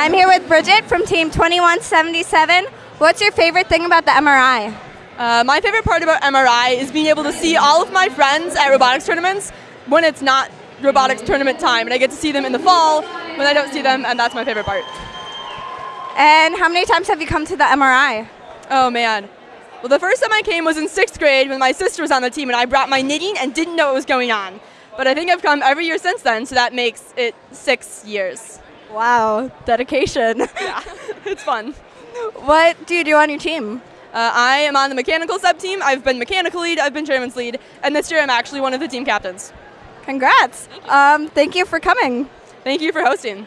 I'm here with Bridget from Team 2177. What's your favorite thing about the MRI? Uh, my favorite part about MRI is being able to see all of my friends at robotics tournaments when it's not robotics tournament time, and I get to see them in the fall when I don't see them, and that's my favorite part. And how many times have you come to the MRI? Oh man. Well, the first time I came was in sixth grade when my sister was on the team, and I brought my knitting and didn't know what was going on. But I think I've come every year since then, so that makes it six years. Wow, dedication. Yeah, it's fun. what do you do on your team? Uh, I am on the mechanical sub team. I've been mechanical lead, I've been chairman's lead, and this year I'm actually one of the team captains. Congrats. Um, thank you for coming. Thank you for hosting.